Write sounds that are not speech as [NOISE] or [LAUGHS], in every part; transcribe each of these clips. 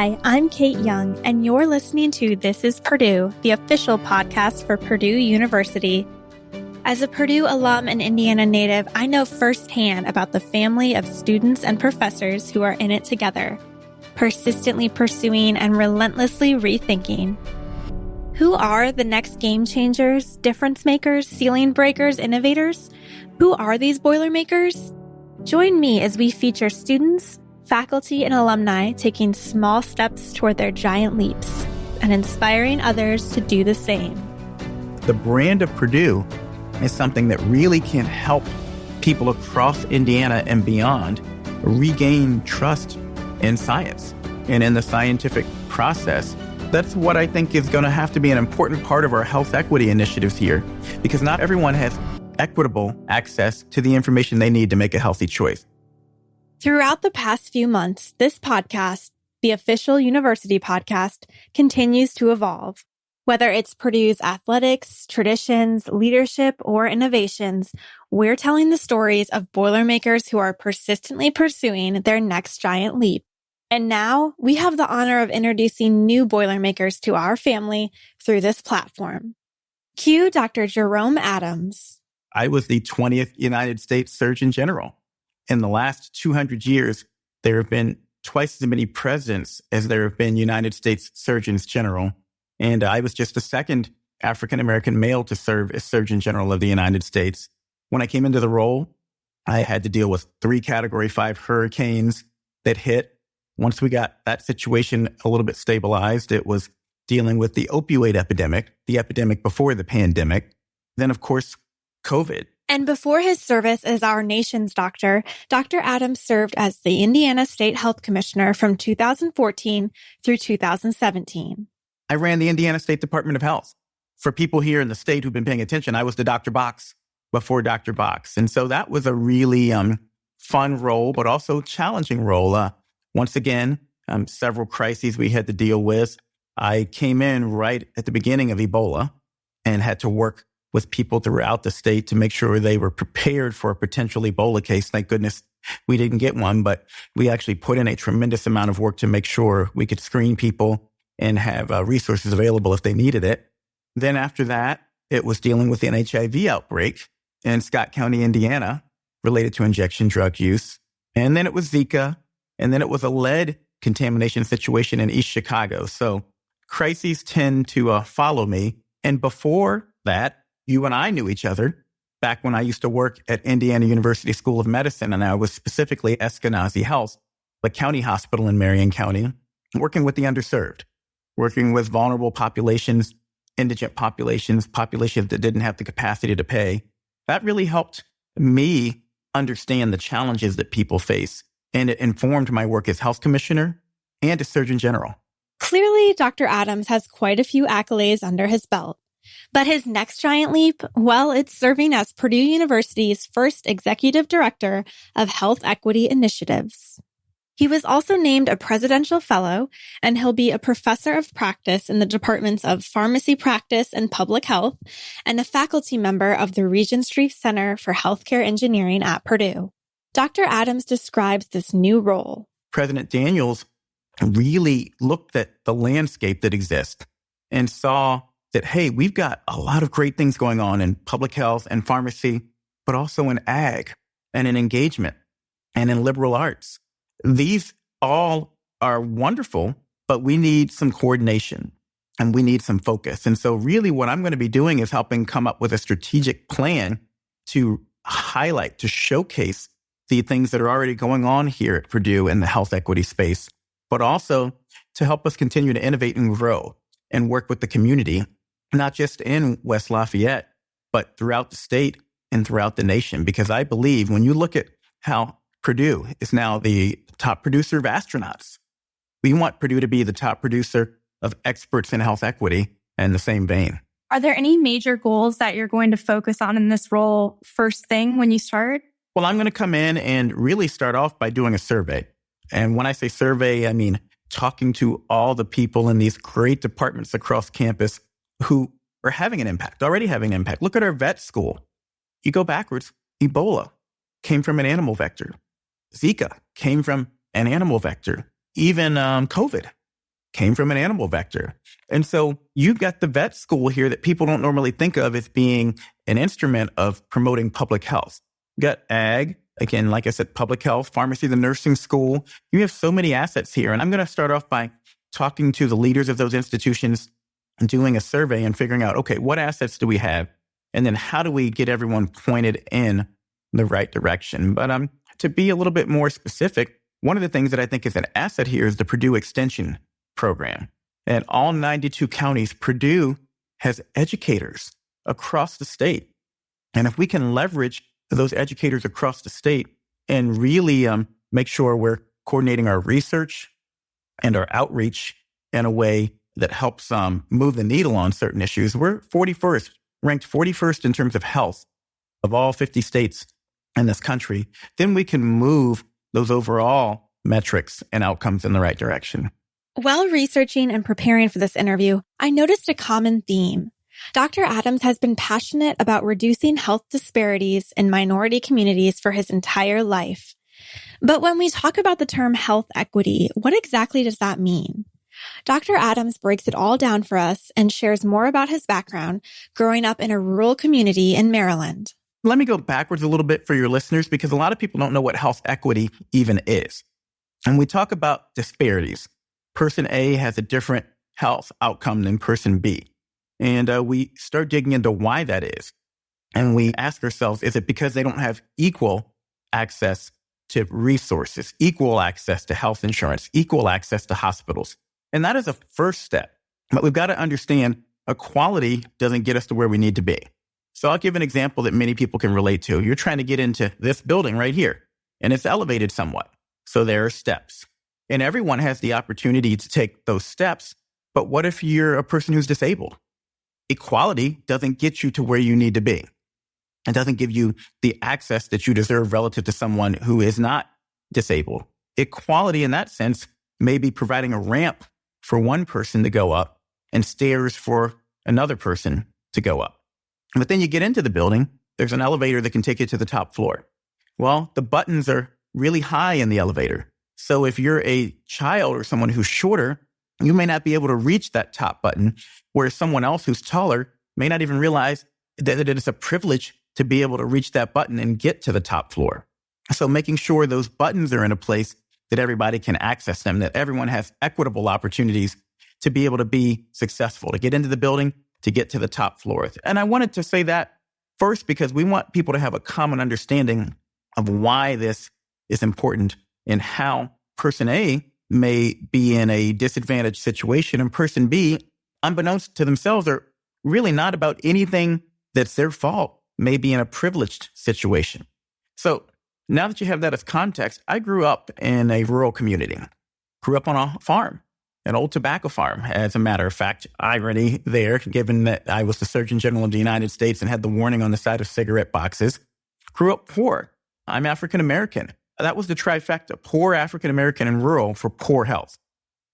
Hi, I'm Kate Young, and you're listening to This is Purdue, the official podcast for Purdue University. As a Purdue alum and Indiana native, I know firsthand about the family of students and professors who are in it together, persistently pursuing and relentlessly rethinking. Who are the next game changers, difference makers, ceiling breakers, innovators? Who are these Boilermakers? Join me as we feature students, faculty, and alumni taking small steps toward their giant leaps and inspiring others to do the same. The brand of Purdue is something that really can help people across Indiana and beyond regain trust in science and in the scientific process. That's what I think is going to have to be an important part of our health equity initiatives here, because not everyone has equitable access to the information they need to make a healthy choice. Throughout the past few months, this podcast, the official university podcast, continues to evolve. Whether it's Purdue's athletics, traditions, leadership, or innovations, we're telling the stories of Boilermakers who are persistently pursuing their next giant leap. And now we have the honor of introducing new Boilermakers to our family through this platform. Cue Dr. Jerome Adams. I was the 20th United States Surgeon General. In the last 200 years, there have been twice as many presidents as there have been United States Surgeons General. And I was just the second African American male to serve as Surgeon General of the United States. When I came into the role, I had to deal with three category five hurricanes that hit. Once we got that situation a little bit stabilized, it was dealing with the opioid epidemic, the epidemic before the pandemic. Then, of course, COVID. And before his service as our nation's doctor, Dr. Adams served as the Indiana State Health Commissioner from 2014 through 2017. I ran the Indiana State Department of Health. For people here in the state who've been paying attention, I was the Dr. Box before Dr. Box. And so that was a really um, fun role, but also challenging role. Uh, once again, um, several crises we had to deal with. I came in right at the beginning of Ebola and had to work with people throughout the state to make sure they were prepared for a potential Ebola case. Thank goodness we didn't get one, but we actually put in a tremendous amount of work to make sure we could screen people and have uh, resources available if they needed it. Then after that, it was dealing with an HIV outbreak in Scott County, Indiana, related to injection drug use. And then it was Zika. And then it was a lead contamination situation in East Chicago. So crises tend to uh, follow me. And before that, you and I knew each other back when I used to work at Indiana University School of Medicine, and I was specifically Eskenazi Health, the county hospital in Marion County, working with the underserved, working with vulnerable populations, indigent populations, populations that didn't have the capacity to pay. That really helped me understand the challenges that people face, and it informed my work as health commissioner and as surgeon general. Clearly, Dr. Adams has quite a few accolades under his belt. But his next giant leap, well, it's serving as Purdue University's first executive director of health equity initiatives. He was also named a presidential fellow, and he'll be a professor of practice in the departments of pharmacy practice and public health, and a faculty member of the Regenstrief Center for Healthcare Engineering at Purdue. Dr. Adams describes this new role. President Daniels really looked at the landscape that exists and saw that, hey, we've got a lot of great things going on in public health and pharmacy, but also in ag and in engagement and in liberal arts. These all are wonderful, but we need some coordination and we need some focus. And so, really, what I'm going to be doing is helping come up with a strategic plan to highlight, to showcase the things that are already going on here at Purdue in the health equity space, but also to help us continue to innovate and grow and work with the community not just in West Lafayette, but throughout the state and throughout the nation. Because I believe when you look at how Purdue is now the top producer of astronauts, we want Purdue to be the top producer of experts in health equity in the same vein. Are there any major goals that you're going to focus on in this role first thing when you start? Well, I'm going to come in and really start off by doing a survey. And when I say survey, I mean talking to all the people in these great departments across campus who are having an impact, already having an impact. Look at our vet school. You go backwards, Ebola came from an animal vector. Zika came from an animal vector. Even um, COVID came from an animal vector. And so you've got the vet school here that people don't normally think of as being an instrument of promoting public health. You got ag, again, like I said, public health, pharmacy, the nursing school. You have so many assets here. And I'm going to start off by talking to the leaders of those institutions doing a survey and figuring out, okay, what assets do we have? And then how do we get everyone pointed in the right direction? But um, to be a little bit more specific, one of the things that I think is an asset here is the Purdue Extension program. And all 92 counties, Purdue has educators across the state. And if we can leverage those educators across the state and really um, make sure we're coordinating our research and our outreach in a way that helps um, move the needle on certain issues, we're 41st, ranked 41st in terms of health of all 50 states in this country. Then we can move those overall metrics and outcomes in the right direction. While researching and preparing for this interview, I noticed a common theme. Dr. Adams has been passionate about reducing health disparities in minority communities for his entire life. But when we talk about the term health equity, what exactly does that mean? Dr. Adams breaks it all down for us and shares more about his background growing up in a rural community in Maryland. Let me go backwards a little bit for your listeners because a lot of people don't know what health equity even is. And we talk about disparities person A has a different health outcome than person B. And uh, we start digging into why that is. And we ask ourselves, is it because they don't have equal access to resources, equal access to health insurance, equal access to hospitals? And that is a first step. But we've got to understand equality doesn't get us to where we need to be. So I'll give an example that many people can relate to. You're trying to get into this building right here, and it's elevated somewhat. So there are steps. And everyone has the opportunity to take those steps. But what if you're a person who's disabled? Equality doesn't get you to where you need to be. It doesn't give you the access that you deserve relative to someone who is not disabled. Equality in that sense may be providing a ramp for one person to go up and stairs for another person to go up. But then you get into the building, there's an elevator that can take you to the top floor. Well, the buttons are really high in the elevator. So if you're a child or someone who's shorter, you may not be able to reach that top button, whereas someone else who's taller may not even realize that it is a privilege to be able to reach that button and get to the top floor. So making sure those buttons are in a place that everybody can access them, that everyone has equitable opportunities to be able to be successful, to get into the building, to get to the top floors. And I wanted to say that first because we want people to have a common understanding of why this is important and how person A may be in a disadvantaged situation and person B, unbeknownst to themselves, are really not about anything that's their fault, may be in a privileged situation. So now that you have that as context, I grew up in a rural community, grew up on a farm, an old tobacco farm. As a matter of fact, irony there, given that I was the Surgeon General of the United States and had the warning on the side of cigarette boxes. Grew up poor. I'm African American that was the trifecta poor African American and rural for poor health.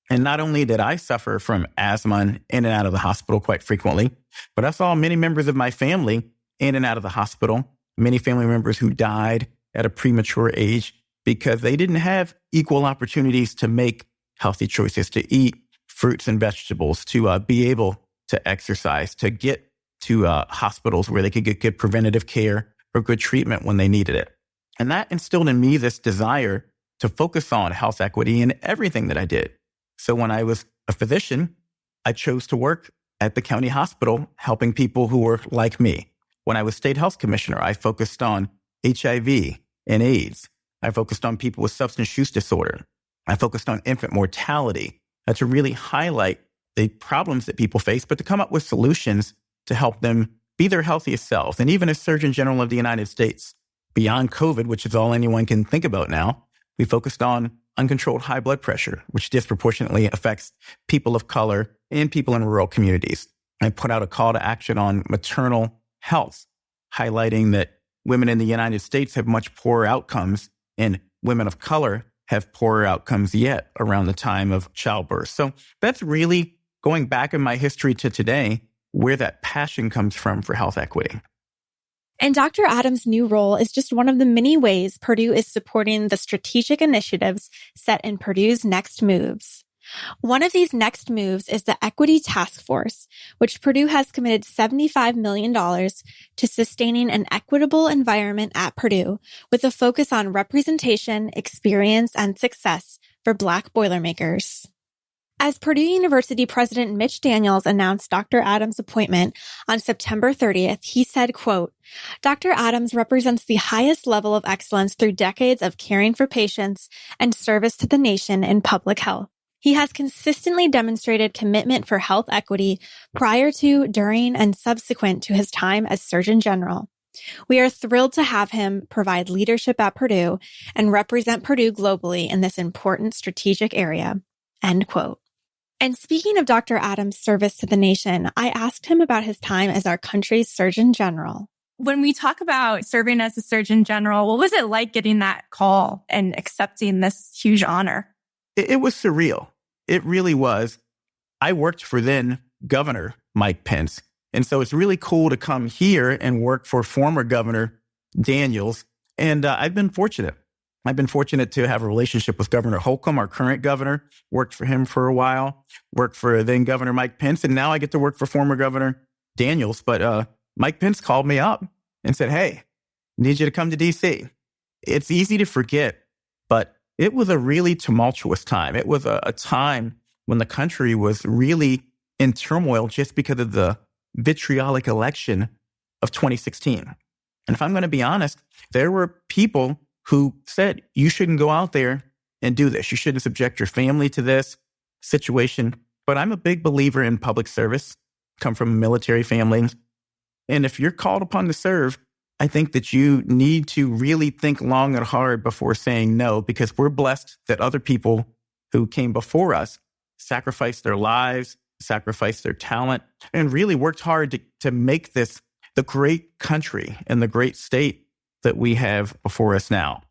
And not only did I suffer from asthma in and out of the hospital quite frequently, but I saw many members of my family in and out of the hospital, many family members who died at a premature age because they didn't have equal opportunities to make healthy choices, to eat fruits and vegetables, to uh, be able to exercise, to get to uh, hospitals where they could get good preventative care or good treatment when they needed it. And that instilled in me this desire to focus on health equity in everything that I did. So when I was a physician, I chose to work at the county hospital helping people who were like me. When I was state health commissioner, I focused on HIV and AIDS. I focused on people with substance use disorder. I focused on infant mortality uh, to really highlight the problems that people face, but to come up with solutions to help them be their healthiest selves. And even as Surgeon General of the United States, beyond COVID, which is all anyone can think about now, we focused on uncontrolled high blood pressure, which disproportionately affects people of color and people in rural communities. I put out a call to action on maternal health, highlighting that women in the United States have much poorer outcomes and women of color have poorer outcomes yet around the time of childbirth. So that's really going back in my history to today where that passion comes from for health equity. And Dr. Adams' new role is just one of the many ways Purdue is supporting the strategic initiatives set in Purdue's next moves. One of these next moves is the Equity Task Force, which Purdue has committed $75 million to sustaining an equitable environment at Purdue with a focus on representation, experience, and success for Black Boilermakers. As Purdue University President Mitch Daniels announced Dr. Adams' appointment on September 30th, he said, quote, Dr. Adams represents the highest level of excellence through decades of caring for patients and service to the nation in public health. He has consistently demonstrated commitment for health equity prior to, during, and subsequent to his time as Surgeon General. We are thrilled to have him provide leadership at Purdue and represent Purdue globally in this important strategic area. End quote. And speaking of Dr. Adams' service to the nation, I asked him about his time as our country's Surgeon General. When we talk about serving as a Surgeon General, what was it like getting that call and accepting this huge honor? It, it was surreal. It really was. I worked for then Governor Mike Pence. And so it's really cool to come here and work for former Governor Daniels. And uh, I've been fortunate. I've been fortunate to have a relationship with Governor Holcomb, our current governor. Worked for him for a while, worked for then Governor Mike Pence, and now I get to work for former Governor Daniels. But uh, Mike Pence called me up and said, Hey, need you to come to DC. It's easy to forget, but it was a really tumultuous time. It was a, a time when the country was really in turmoil just because of the vitriolic election of 2016. And if I'm going to be honest, there were people who said, you shouldn't go out there and do this. You shouldn't subject your family to this situation. But I'm a big believer in public service, come from a military family. And if you're called upon to serve, I think that you need to really think long and hard before saying no, because we're blessed that other people who came before us sacrificed their lives, sacrificed their talent, and really worked hard to, to make this the great country and the great state that we have before us now.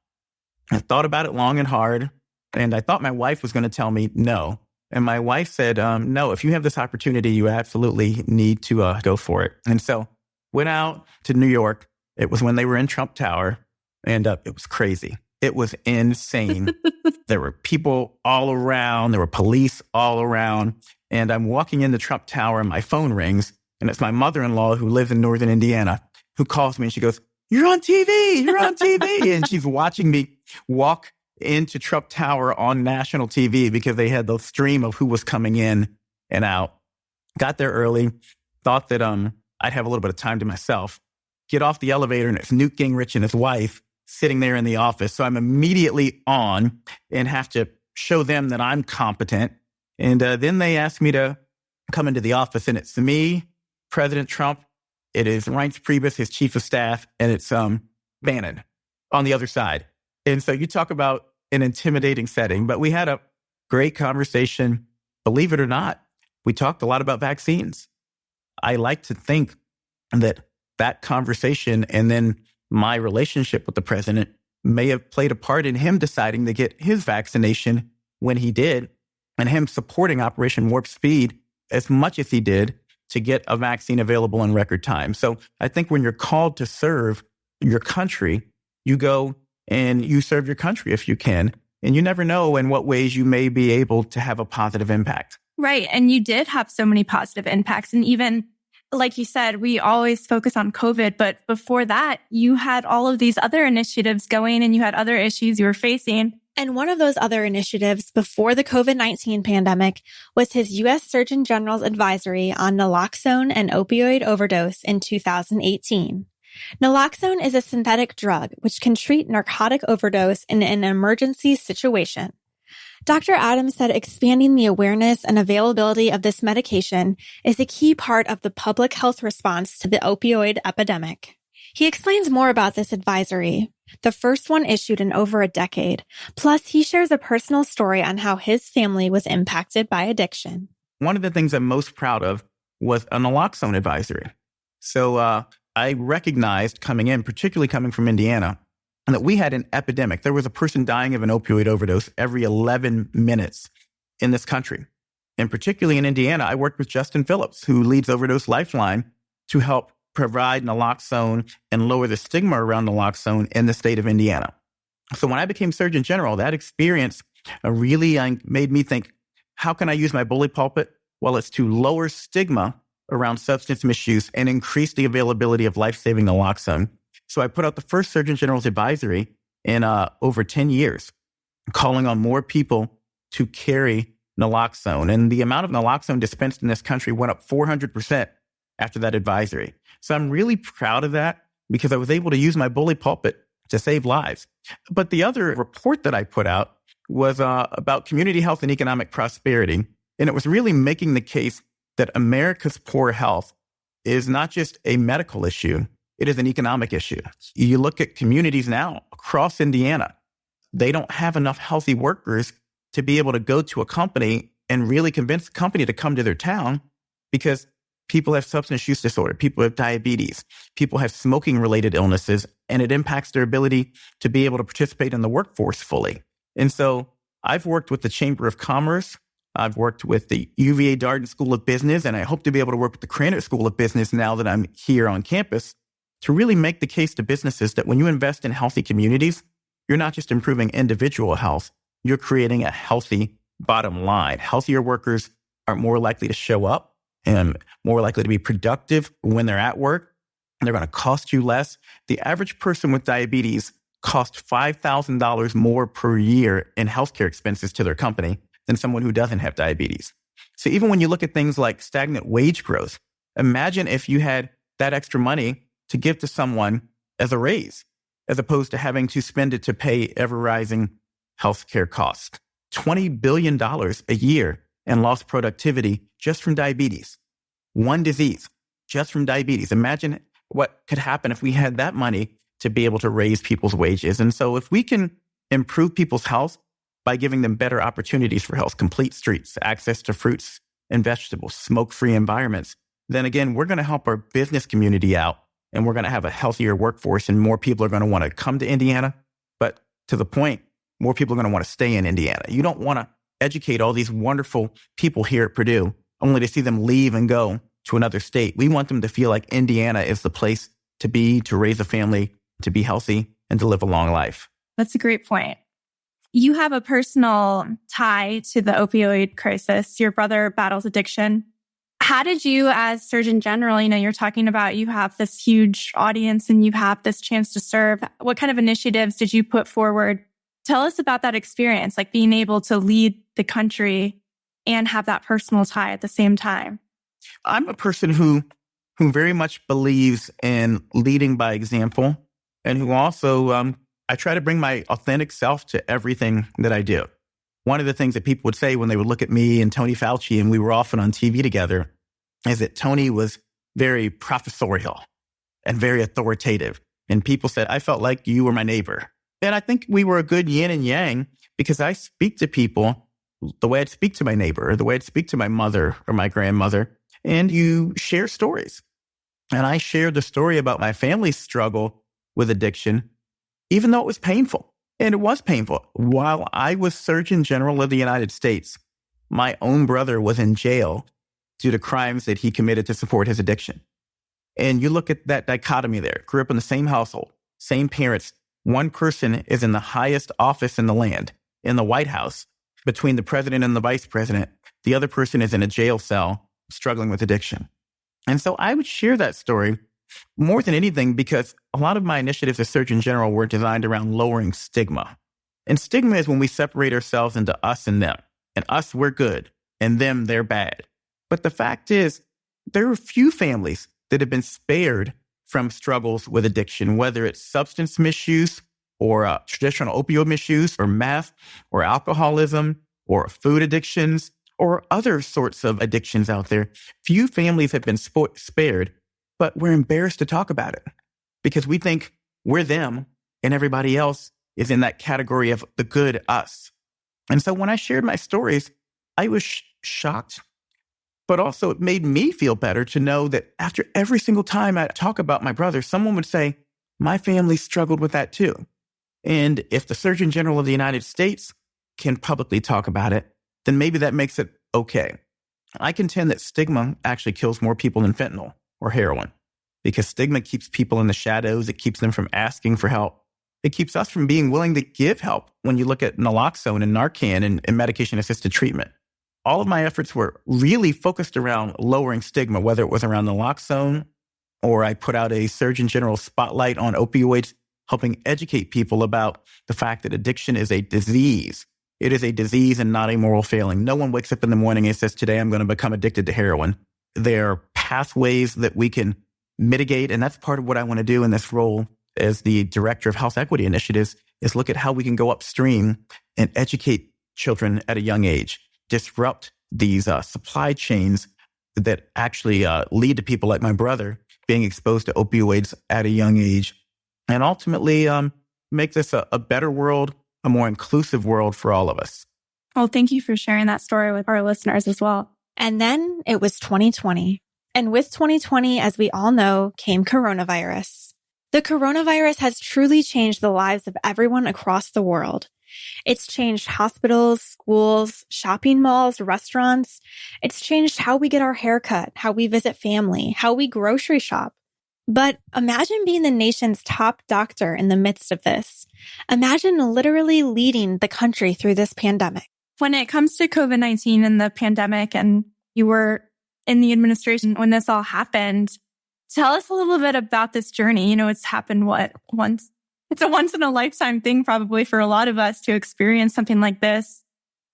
I thought about it long and hard, and I thought my wife was going to tell me no. And my wife said, um, no, if you have this opportunity, you absolutely need to uh, go for it. And so went out to New York it was when they were in Trump Tower, and uh, it was crazy. It was insane. [LAUGHS] there were people all around, there were police all around. And I'm walking into Trump Tower, and my phone rings, and it's my mother in law who lives in northern Indiana who calls me and she goes, You're on TV, you're on TV. [LAUGHS] and she's watching me walk into Trump Tower on national TV because they had the stream of who was coming in and out. Got there early, thought that um, I'd have a little bit of time to myself get off the elevator and it's Newt Gingrich and his wife sitting there in the office. So I'm immediately on and have to show them that I'm competent. And uh, then they ask me to come into the office and it's me, President Trump. It is Reince Priebus, his chief of staff, and it's um, Bannon on the other side. And so you talk about an intimidating setting, but we had a great conversation. Believe it or not, we talked a lot about vaccines. I like to think that that conversation and then my relationship with the president may have played a part in him deciding to get his vaccination when he did and him supporting Operation Warp Speed as much as he did to get a vaccine available in record time. So I think when you're called to serve your country, you go and you serve your country if you can. And you never know in what ways you may be able to have a positive impact. Right. And you did have so many positive impacts. And even like you said, we always focus on COVID, but before that, you had all of these other initiatives going and you had other issues you were facing. And one of those other initiatives before the COVID-19 pandemic was his U.S. Surgeon General's advisory on naloxone and opioid overdose in 2018. Naloxone is a synthetic drug which can treat narcotic overdose in an emergency situation. Dr. Adams said expanding the awareness and availability of this medication is a key part of the public health response to the opioid epidemic. He explains more about this advisory, the first one issued in over a decade. Plus, he shares a personal story on how his family was impacted by addiction. One of the things I'm most proud of was a naloxone advisory. So uh, I recognized coming in, particularly coming from Indiana, and that we had an epidemic. There was a person dying of an opioid overdose every 11 minutes in this country. And particularly in Indiana, I worked with Justin Phillips, who leads Overdose Lifeline to help provide naloxone and lower the stigma around naloxone in the state of Indiana. So when I became Surgeon General, that experience uh, really uh, made me think, how can I use my bully pulpit? Well, it's to lower stigma around substance misuse and increase the availability of life-saving naloxone. So I put out the first Surgeon General's advisory in uh, over 10 years, calling on more people to carry naloxone. And the amount of naloxone dispensed in this country went up 400% after that advisory. So I'm really proud of that because I was able to use my bully pulpit to save lives. But the other report that I put out was uh, about community health and economic prosperity. And it was really making the case that America's poor health is not just a medical issue, it is an economic issue. You look at communities now across Indiana, they don't have enough healthy workers to be able to go to a company and really convince the company to come to their town because people have substance use disorder, people have diabetes, people have smoking related illnesses, and it impacts their ability to be able to participate in the workforce fully. And so I've worked with the Chamber of Commerce. I've worked with the UVA Darden School of Business, and I hope to be able to work with the Krannert School of Business now that I'm here on campus to really make the case to businesses that when you invest in healthy communities, you're not just improving individual health, you're creating a healthy bottom line. Healthier workers are more likely to show up and more likely to be productive when they're at work. And they're going to cost you less. The average person with diabetes costs $5,000 more per year in healthcare expenses to their company than someone who doesn't have diabetes. So even when you look at things like stagnant wage growth, imagine if you had that extra money to give to someone as a raise, as opposed to having to spend it to pay ever rising healthcare costs. $20 billion a year in lost productivity just from diabetes. One disease just from diabetes. Imagine what could happen if we had that money to be able to raise people's wages. And so if we can improve people's health by giving them better opportunities for health, complete streets, access to fruits and vegetables, smoke free environments, then again, we're going to help our business community out and we're going to have a healthier workforce and more people are going to want to come to Indiana. But to the point, more people are going to want to stay in Indiana. You don't want to educate all these wonderful people here at Purdue only to see them leave and go to another state. We want them to feel like Indiana is the place to be, to raise a family, to be healthy, and to live a long life. That's a great point. You have a personal tie to the opioid crisis. Your brother battles addiction. How did you, as Surgeon General, you know, you're talking about you have this huge audience and you have this chance to serve. What kind of initiatives did you put forward Tell us about that experience, like being able to lead the country and have that personal tie at the same time. I'm a person who who very much believes in leading by example and who also um, I try to bring my authentic self to everything that I do. One of the things that people would say when they would look at me and Tony Fauci and we were often on TV together is that Tony was very professorial and very authoritative. And people said, I felt like you were my neighbor. And I think we were a good yin and yang because I speak to people the way I'd speak to my neighbor, or the way I'd speak to my mother or my grandmother, and you share stories. And I shared the story about my family's struggle with addiction, even though it was painful. And it was painful. While I was Surgeon General of the United States, my own brother was in jail due to crimes that he committed to support his addiction. And you look at that dichotomy there, grew up in the same household, same parents, one person is in the highest office in the land, in the White House, between the president and the vice president. The other person is in a jail cell struggling with addiction. And so I would share that story more than anything because a lot of my initiatives as Surgeon General were designed around lowering stigma. And stigma is when we separate ourselves into us and them. And us, we're good, and them, they're bad. But the fact is, there are few families that have been spared from struggles with addiction, whether it's substance misuse or uh, traditional opioid misuse or meth or alcoholism or food addictions or other sorts of addictions out there. Few families have been sp- spared, but we're embarrassed to talk about it because we think we're them and everybody else is in that category of the good us. And so when I shared my stories, I was sh- shocked but also, it made me feel better to know that after every single time I talk about my brother, someone would say, My family struggled with that too. And if the Surgeon General of the United States can publicly talk about it, then maybe that makes it okay. I contend that stigma actually kills more people than fentanyl or heroin because stigma keeps people in the shadows. It keeps them from asking for help. It keeps us from being willing to give help when you look at naloxone and Narcan and, and medication assisted treatment. all of my efforts were really focused around lowering stigma, whether it was around naloxone or I put out a Surgeon General spotlight on opioids, helping educate people about the fact that addiction is a disease. It is a disease and not a moral failing. No one wakes up in the morning and says, Today I'm going to become addicted to heroin. There are pathways that we can mitigate. And that's part of what I want to do in this role as the director of health equity initiatives is look at how we can go upstream and educate children at a young age, disrupt these uh, supply chains that actually uh, lead to people like my brother being exposed to opioids at a young age, and ultimately um, make this a, a better world, a more inclusive world for all of us. Well, thank you for sharing that story with our listeners as well. And then it was 2020. And with 2020, as we all know, came coronavirus. The coronavirus has truly changed the lives of everyone across the world. It's changed hospitals, schools, shopping malls, restaurants. It's changed how we get our haircut, how we visit family, how we grocery shop. But imagine being the nation's top doctor in the midst of this. Imagine literally leading the country through this pandemic. When it comes to COVID 19 and the pandemic, and you were in the administration when this all happened, tell us a little bit about this journey. You know, it's happened what once it's a once in a lifetime thing, probably for a lot of us to experience something like this.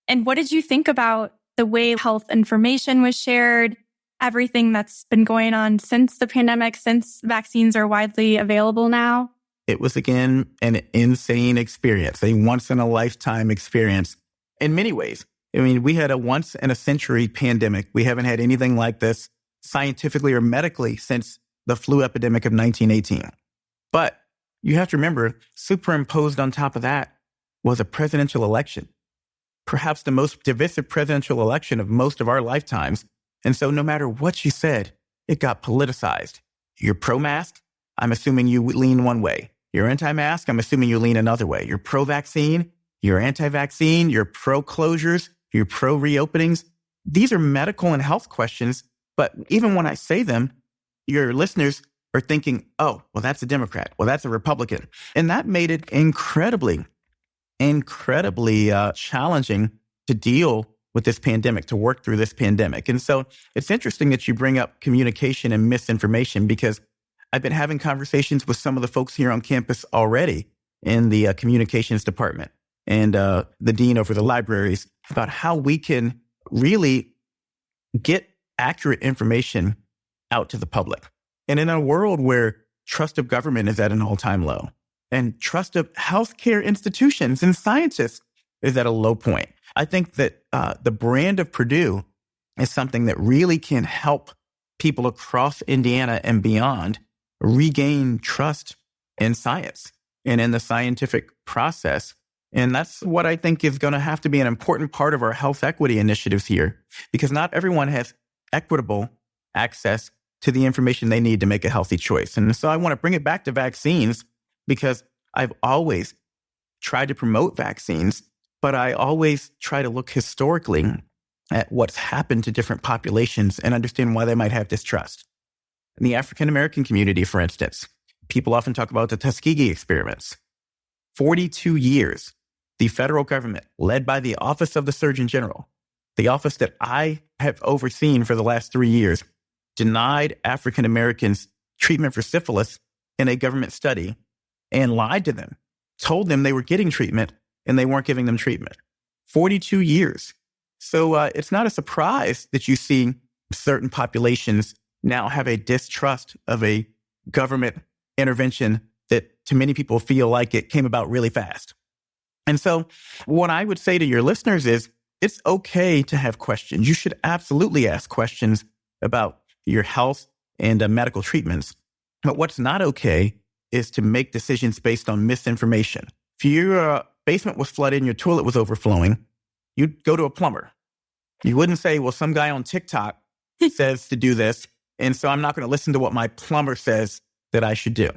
And what did you think about the way health information was shared, everything that's been going on since the pandemic, since vaccines are widely available now? It was again an insane experience, a once in a lifetime experience in many ways. I mean, we had a once in a century pandemic. We haven't had anything like this scientifically or medically since the flu epidemic of 1918. But you have to remember, superimposed on top of that was a presidential election, perhaps the most divisive presidential election of most of our lifetimes. And so, no matter what you said, it got politicized. You're pro mask, I'm assuming you lean one way. You're anti mask, I'm assuming you lean another way. You're pro vaccine, you're anti vaccine, you're pro closures, you're pro reopenings. These are medical and health questions. But even when I say them, your listeners are thinking, oh, well, that's a Democrat. Well, that's a Republican. And that made it incredibly, incredibly uh, challenging to deal with this pandemic, to work through this pandemic. And so it's interesting that you bring up communication and misinformation because I've been having conversations with some of the folks here on campus already in the uh, communications department and uh, the dean over the libraries about how we can really get accurate information out to the public. And in a world where trust of government is at an all time low and trust of healthcare institutions and scientists is at a low point, I think that uh, the brand of Purdue is something that really can help people across Indiana and beyond regain trust in science and in the scientific process. And that's what I think is going to have to be an important part of our health equity initiatives here, because not everyone has equitable access to the information they need to make a healthy choice. And so I want to bring it back to vaccines because I've always tried to promote vaccines, but I always try to look historically at what's happened to different populations and understand why they might have distrust. In the African American community, for instance, people often talk about the Tuskegee experiments. 42 years, the federal government, led by the Office of the Surgeon General, the office that I have overseen for the last three years, denied African Americans treatment for syphilis in a government study and lied to them, told them they were getting treatment and they weren't giving them treatment. 42 years. So uh, it's not a surprise that you see certain populations now have a distrust of a government intervention that to many people feel like it came about really fast. And so what I would say to your listeners is it's okay to have questions. You should absolutely ask questions about your health and uh, medical treatments. But what's not okay is to make decisions based on misinformation. If your uh, basement was flooded and your toilet was overflowing, you'd go to a plumber. You wouldn't say, well, some guy on TikTok [LAUGHS] says to do this. And so I'm not going to listen to what my plumber says that I should do.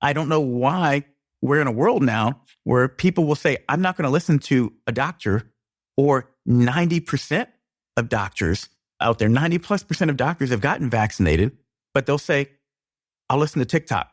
I don't know why we're in a world now where people will say, I'm not going to listen to a doctor or 90% of doctors out there, 90 plus percent of doctors have gotten vaccinated, but they'll say, I'll listen to TikTok.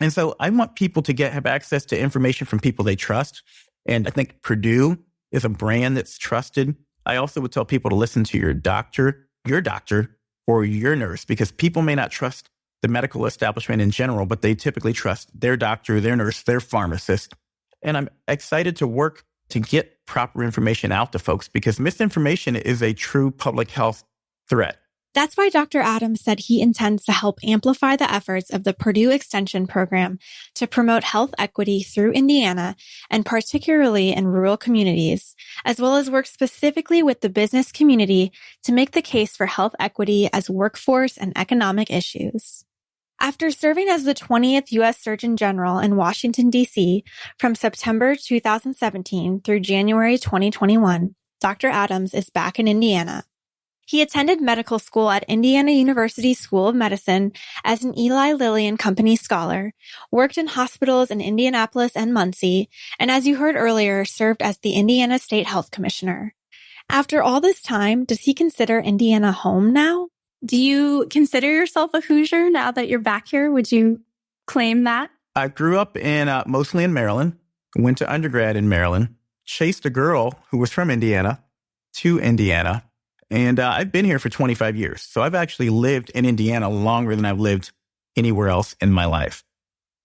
And so I want people to get have access to information from people they trust. And I think Purdue is a brand that's trusted I also would tell people to listen to your doctor, your doctor, or your nurse, because people may not trust the medical establishment in general, but they typically trust their doctor, their nurse, their pharmacist. And I'm excited to work to get proper information out to folks because misinformation is a true public health threat. That's why Dr. Adams said he intends to help amplify the efforts of the Purdue Extension Program to promote health equity through Indiana and particularly in rural communities, as well as work specifically with the business community to make the case for health equity as workforce and economic issues. After serving as the 20th U.S. Surgeon General in Washington, D.C. from September 2017 through January 2021, Dr. Adams is back in Indiana. He attended medical school at Indiana University School of Medicine as an Eli Lilly and Company scholar, worked in hospitals in Indianapolis and Muncie, and as you heard earlier, served as the Indiana State Health Commissioner. After all this time, does he consider Indiana home now? Do you consider yourself a Hoosier now that you're back here? Would you claim that? I grew up in uh, mostly in Maryland, went to undergrad in Maryland, chased a girl who was from Indiana to Indiana, and uh, I've been here for 25 years. So I've actually lived in Indiana longer than I've lived anywhere else in my life.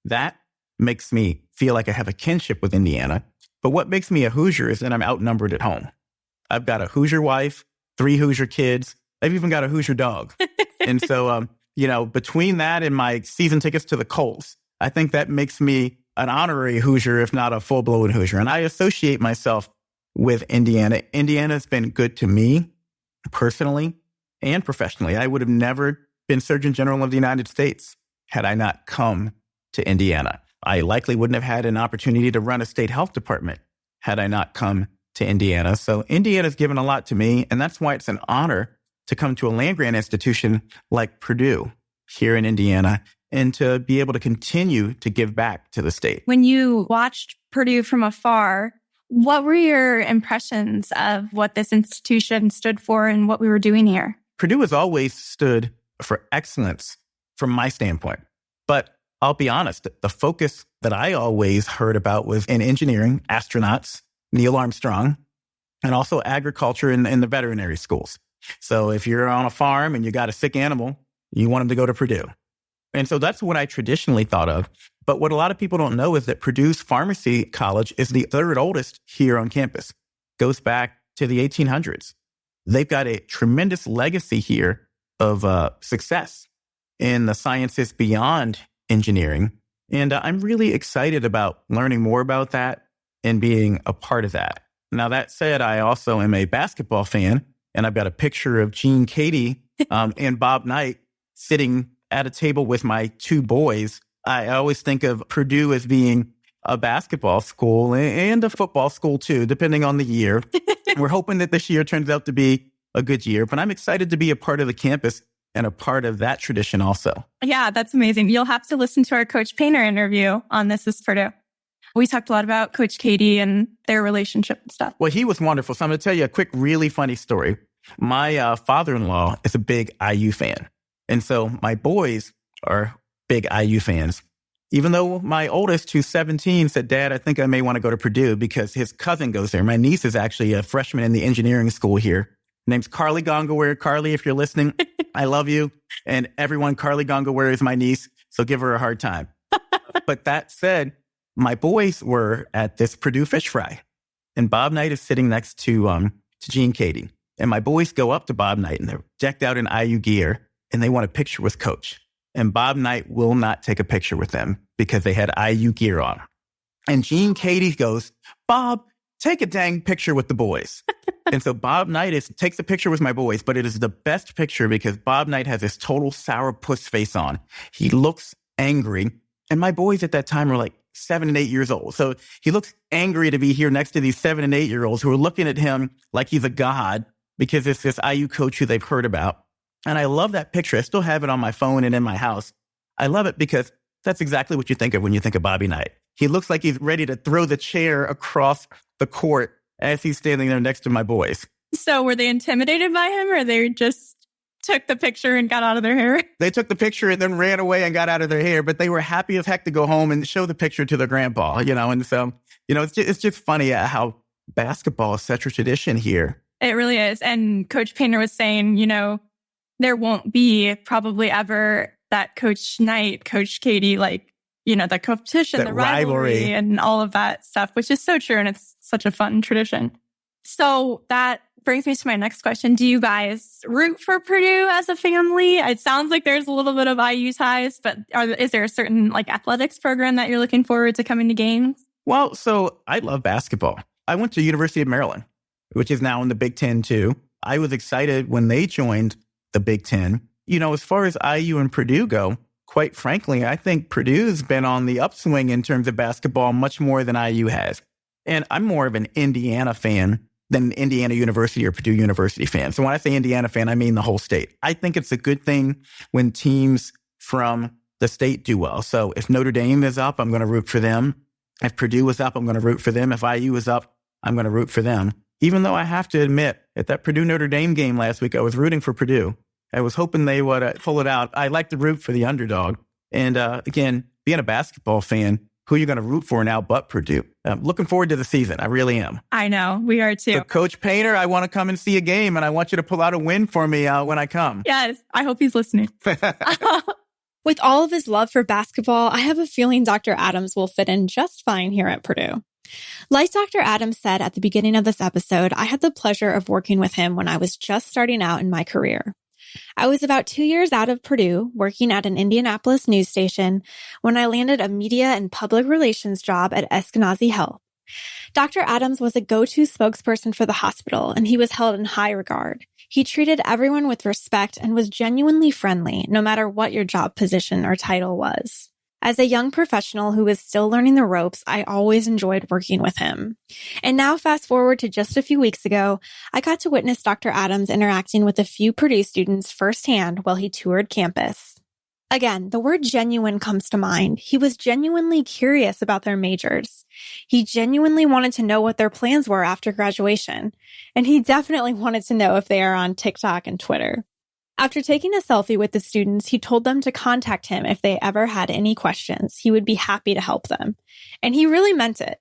That makes me feel like I have a kinship with Indiana. But what makes me a Hoosier is that I'm outnumbered at home. I've got a Hoosier wife, three Hoosier kids, They've even got a Hoosier dog. and so, um, you know, between that and my season tickets to the Colts, I think that makes me an honorary Hoosier, if not a full blown Hoosier. And I associate myself with Indiana. Indiana's been good to me personally and professionally. I would have never been Surgeon General of the United States had I not come to Indiana. I likely wouldn't have had an opportunity to run a state health department had I not come to Indiana. So Indiana's given a lot to me, and that's why it's an honor to come to a land grant institution like Purdue here in Indiana and to be able to continue to give back to the state. When you watched Purdue from afar, what were your impressions of what this institution stood for and what we were doing here? Purdue has always stood for excellence from my standpoint. But I'll be honest, the focus that I always heard about was in engineering, astronauts, Neil Armstrong, and also agriculture and, and the veterinary schools. So if you're on a farm and you got a sick animal, you want them to go to Purdue. And so that's what I traditionally thought of. But what a lot of people don't know is that Purdue's pharmacy college is the third oldest here on campus, goes back to the 1800s. They've got a tremendous legacy here of uh, success in the sciences beyond engineering. And uh, I'm really excited about learning more about that and being a part of that. Now, that said, I also am a basketball fan and I've got a picture of Gene Keady [LAUGHS] um, and Bob Knight sitting at a table with my two boys. I always think of Purdue as being a basketball school and a football school too, depending on the year. [LAUGHS] We're hoping that this year turns out to be a good year, but I'm excited to be a part of the campus and a part of that tradition also. Yeah, that's amazing. You'll have to listen to our Coach Painter interview on This is Purdue. We talked a lot about Coach Keady and their relationship and stuff. Well, he was wonderful. So I'm going to tell you a quick, really funny story. My uh, father in law is a big IU fan. And so my boys are big IU fans. Even though my oldest, who's 17, said, Dad, I think I may want to go to Purdue because his cousin goes there. My niece is actually a freshman in the engineering school here. name's Carly Gongaware. Carly, if you're listening, I love you. And everyone, Carly Gongaware is my niece. So give her a hard time. [LAUGHS] but that said, my boys were at this Purdue fish fry and Bob Knight is sitting next to, um, to Gene Keady. And my boys go up to Bob Knight and they're decked out in IU gear and they want a picture with coach. And Bob Knight will not take a picture with them because they had IU gear on. And Gene Keady goes, Bob, take a dang picture with the boys. [LAUGHS] and so Bob Knight is, takes a picture with my boys, but it is the best picture because Bob Knight has this total sour puss face on. He looks angry. And my boys at that time were like seven and eight years old. So he looks angry to be here next to these seven and eight year olds who are looking at him like he's a god because it's this IU coach who they've heard about. And I love that picture. I still have it on my phone and in my house. I love it because that's exactly what you think of when you think of Bobby Knight. He looks like he's ready to throw the chair across the court as he's standing there next to my boys. So were they intimidated by him or they just took the picture and got out of their hair? [LAUGHS] They took the picture and then ran away and got out of their hair, but they were happy as heck to go home and show the picture to their grandpa, you know? And so, you know, it's just, it's just funny uh, how basketball is such a tradition here It really is. And Coach Painter was saying, you know, there won't be probably ever that Coach Knight, Coach Keady, like, you know, the competition, That the rivalry, rivalry. and all of that stuff, which is so true. And it's such a fun tradition. So that brings me to my next question. Do you guys root for Purdue as a family? It sounds like there's a little bit of IU ties, but are, is there a certain like athletics program that you're looking forward to coming to games? Well, so I love basketball. I went to University of Maryland, which is now in the Big Ten too. I was excited when they joined the Big Ten. You know, as far as IU and Purdue go, quite frankly, I think Purdue's been on the upswing in terms of basketball much more than IU has. And I'm more of an Indiana fan than an Indiana University or Purdue University fan. So when I say Indiana fan, I mean the whole state. I think it's a good thing when teams from the state do well. So if Notre Dame is up, I'm going to root for them. If Purdue is up, I'm going to root for them. If IU is up, I'm going to root for them. Even though I have to admit, at that Purdue Notre Dame game last week, I was rooting for Purdue. I was hoping they would uh, pull it out. I like to root for the underdog. And uh, again, being a basketball fan, who are you going to root for now but Purdue? I'm looking forward to the season. I really am. I know we are too. So, Coach Painter, I want to come and see a game, and I want you to pull out a win for me uh, when I come. yes. I hope he's listening. [LAUGHS] [LAUGHS] With all of his love for basketball, I have a feeling Dr. Adams will fit in just fine here at Purdue. Like Dr. Adams said at the beginning of this episode, I had the pleasure of working with him when I was just starting out in my career. I was about two years out of Purdue, working at an Indianapolis news station, when I landed a media and public relations job at Eskenazi Health. Dr. Adams was a go-to spokesperson for the hospital, and he was held in high regard. He treated everyone with respect and was genuinely friendly, no matter what your job position or title was. As a young professional who was still learning the ropes, I always enjoyed working with him. And now fast forward to just a few weeks ago, I got to witness Dr. Adams interacting with a few Purdue students firsthand while he toured campus. Again, the word genuine comes to mind. He was genuinely curious about their majors. He genuinely wanted to know what their plans were after graduation. And he definitely wanted to know if they are on TikTok and Twitter. After taking a selfie with the students, he told them to contact him if they ever had any questions. He would be happy to help them. And he really meant it.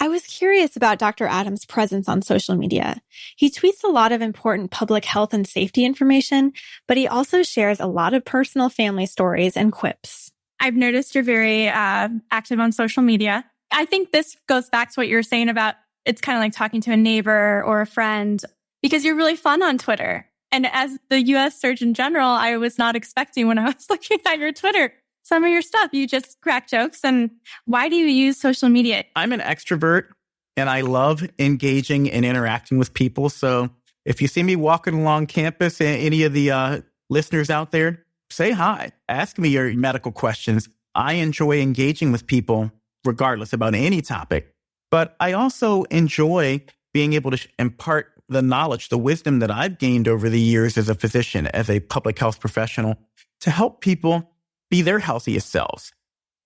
I was curious about Dr. Adams' presence on social media. He tweets a lot of important public health and safety information, but he also shares a lot of personal family stories and quips. I've noticed you're very uh, active on social media. I think this goes back to what you were saying about it's kind of like talking to a neighbor or a friend because you're really fun on Twitter. And as the US Surgeon General, I was not expecting when I [LAUGHS] was looking at your Twitter some of your stuff. You just crack jokes. And why do you use social media? I'm an extrovert and I love engaging and interacting with people. So if you see me walking along campus, any of the uh, listeners out there, say hi, ask me your medical questions. I enjoy engaging with people regardless about any topic, but I also enjoy being able to impart the knowledge, the wisdom that I've gained over the years as a physician, as a public health professional to help people be their healthiest selves.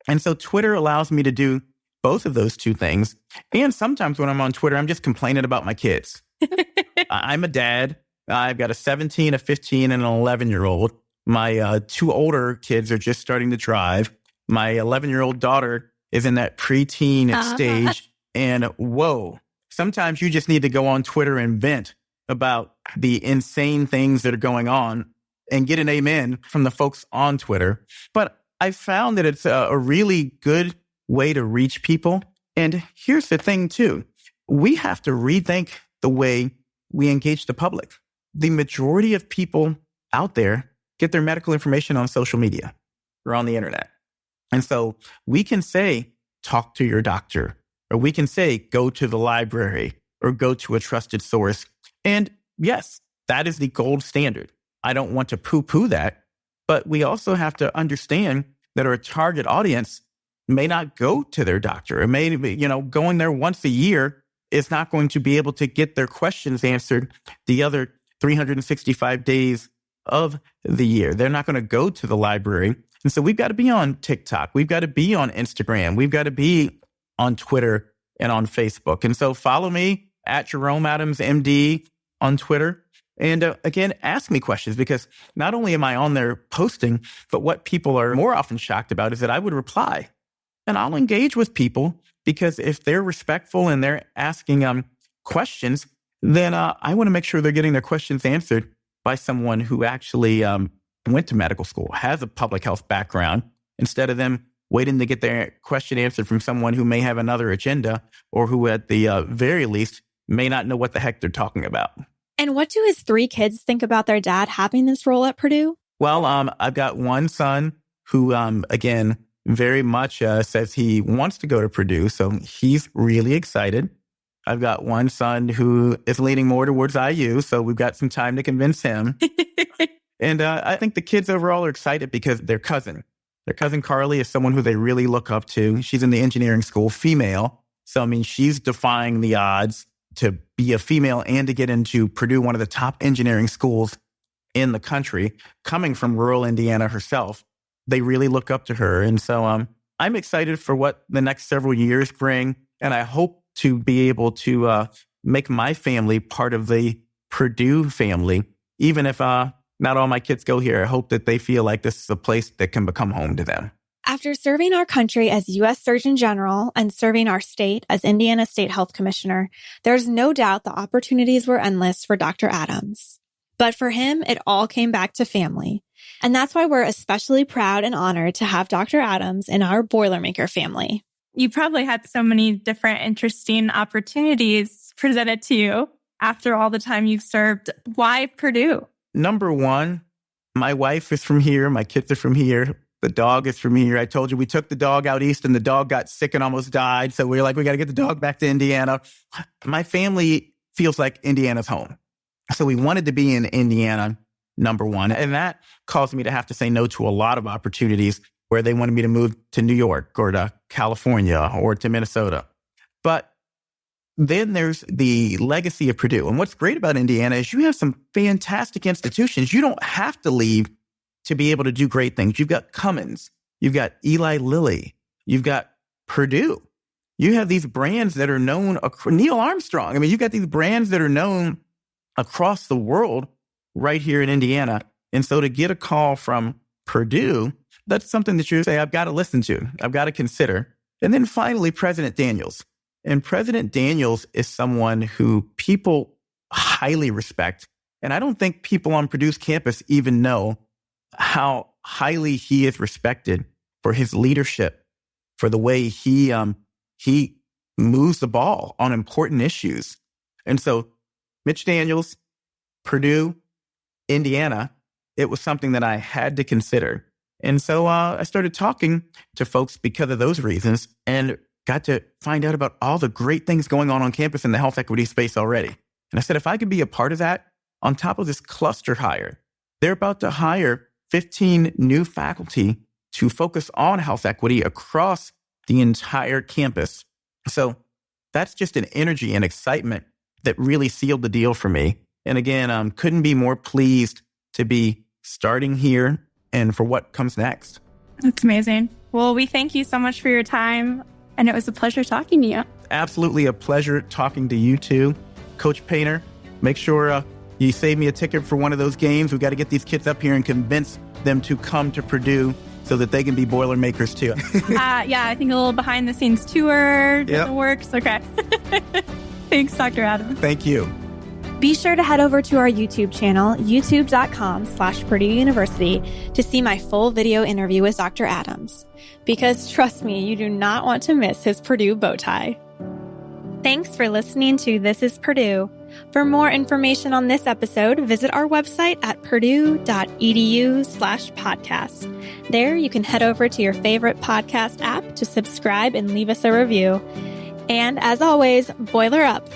And so Twitter allows me to do both of those two things. And sometimes when I'm on Twitter, I'm just complaining about my kids. [LAUGHS] I'm a dad. I've got a 17, a 15, and an 11 year old. My uh, two older kids are just starting to drive. My 11 year old daughter is in that preteen Uh-huh. stage. And whoa, sometimes you just need to go on Twitter and vent about the insane things that are going on and get an amen from the folks on Twitter. But I found that it's a, really good way to reach people. And here's the thing, too we have to rethink the way we engage the public. The majority of people out there get their medical information on social media or on the internet. And so we can say, talk to your doctor, or we can say, go to the library or go to a trusted source. And yes, that is the gold standard. I don't want to poo poo that, but we also have to understand that our target audience may not go to their doctor. It may, be, you know, going there once a year is not going to be able to get their questions answered the other 365 days of the year. They're not going to go to the library. And so we've got to be on TikTok. We've got to be on Instagram. We've got to be on Twitter and on Facebook. And so follow me at Jerome Adams MD on Twitter. And uh, again, ask me questions because not only am I on there posting, but what people are more often shocked about is that I would reply and I'll engage with people because if they're respectful and they're asking um, questions, then uh, I want to make sure they're getting their questions answered by someone who actually um, went to medical school, has a public health background, instead of them waiting to get their question answered from someone who may have another agenda or who, at the uh, very least, may not know what the heck they're talking about. And what do his three kids think about their dad having this role at Purdue? Well, um, I've got one son who, um, again, very much uh, says he wants to go to Purdue. So he's really excited. I've got one son who is leaning more towards IU. So we've got some time to convince him. [LAUGHS] and uh, I think the kids overall are excited because their cousin, their cousin Carly is someone who they really look up to. She's in the engineering school, female. So, I mean, she's defying the odds to be a female and to get into Purdue, one of the top engineering schools in the country, coming from rural Indiana herself. They really look up to her. And so um, I'm excited for what the next several years bring. And I hope to be able to uh, make my family part of the Purdue family, even if uh, not all my kids go here. I hope that they feel like this is a place that can become home to them. After serving our country as U.S. Surgeon General and serving our state as Indiana State Health Commissioner, there's no doubt the opportunities were endless for Dr. Adams. But for him, it all came back to family. And that's why we're especially proud and honored to have Dr. Adams in our Boilermaker family. You probably had so many different interesting opportunities presented to you after all the time you've served. Why Purdue? Number one, my wife is from here. My kids are from here. The dog is from here. I told you we took the dog out east and the dog got sick and almost died. So we are like, we got to get the dog back to Indiana. My family feels like Indiana's home. So we wanted to be in Indiana, number one. And that caused me to have to say no to a lot of opportunities where they wanted me to move to New York or to California or to Minnesota. But then there's the legacy of Purdue. And what's great about Indiana is you have some fantastic institutions. You don't have to leave to be able to do great things. You've got Cummins, you've got Eli Lilly, you've got Purdue. You have these brands that are known, Neil Armstrong. I mean, you've got these brands that are known across the world right here in Indiana. And so to get a call from Purdue, that's something that you say, I've got to listen to, I've got to consider. And then finally, President Daniels. And President Daniels is someone who people highly respect. And I don't think people on Purdue's campus even know how highly he is respected for his leadership, for the way he um, he moves the ball on important issues. And so, Mitch Daniels, Purdue, Indiana, it was something that I had to consider. And so uh, I started talking to folks because of those reasons and got to find out about all the great things going on on campus in the health equity space already. And I said, if I could be a part of that on top of this cluster hire, they're about to hire 15 new faculty to focus on health equity across the entire campus. So that's just an energy and excitement that really sealed the deal for me. And again, um, couldn't be more pleased to be starting here and for what comes next. That's amazing. Well, we thank you so much for your time. And it was a pleasure talking to you. Absolutely a pleasure talking to you too. Coach Painter, make sure uh, you save me a ticket for one of those games. We've got to get these kids up here and convince them to come to Purdue so that they can be Boilermakers too. [LAUGHS] [LAUGHS] uh, yeah, I think a little behind the scenes tour yep. works. Okay. [LAUGHS] Thanks, Dr. Adam. Thank you. Be sure to head over to our YouTube channel, youtube.com slash Purdue University, to see my full video interview with Dr. Adams. Because trust me, you do not want to miss his Purdue bow tie. Thanks for listening to This is Purdue. For more information on this episode, visit our website at purdue.edu slash podcast. There you can head over to your favorite podcast app to subscribe and leave us a review. And as always, boiler up.